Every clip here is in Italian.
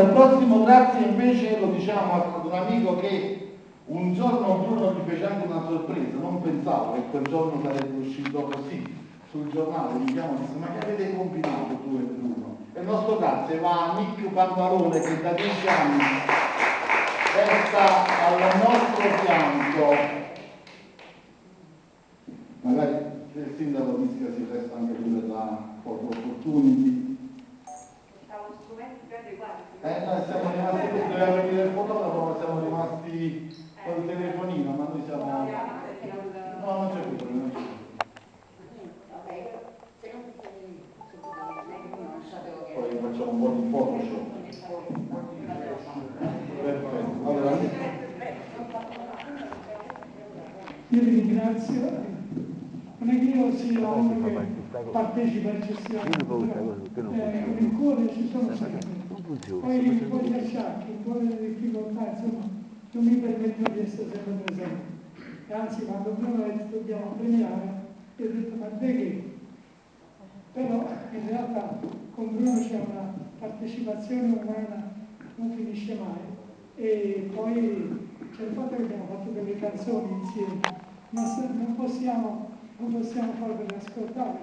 Il prossimo grazie invece lo diciamo ad un amico che un giorno Bruno gli fece anche una sorpresa, non pensavo che quel giorno sarebbe uscito così sul giornale, mi chiamo e disse ma che avete combinato tu e Bruno? E il nostro grazie va a Nick Pantalone che da dieci anni resta al nostro fianco. Magari il sindaco Mischia si presta anche lui per la opportunity. Eh, noi siamo rimasti, doveva venire il fotografo, ma siamo rimasti col telefonino, ma noi siamo... No, non c'è più problema, non c'è più. Poi facciamo un po' di Photoshop. Perfetto. Allora, Io vi ringrazio, non è che io sia uno che partecipa eccessivamente, però eh, nel cuore ci sono sempre. Poi un po' di acciacchi, un po' di difficoltà, insomma, non mi permetto di essere sempre presente. E anzi, quando detto dobbiamo premiare, io ho detto ma te che? Però in realtà con Bruno c'è una partecipazione umana non finisce mai e poi c'è il fatto che abbiamo fatto delle canzoni insieme, ma se- non possiamo, non possiamo farvele ascoltare,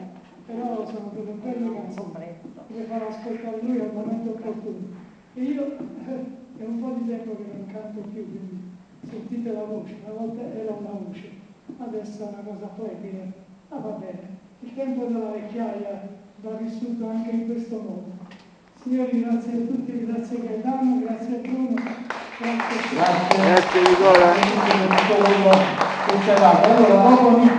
però sono delle belle canzoni, le farò ascoltare lui al momento opportuno. E io eh, è un po' di tempo che non canto più, quindi sentite la voce, una volta era una voce, adesso è una cosa flebile, ma va bene, il tempo della vecchiaia va vissuto anche in questo modo. Signori, grazie a tutti, grazie Gaetano, grazie a Bruno, grazie a tutti. grazie. Grazie Nicola. Grazie dato. Allora, dopo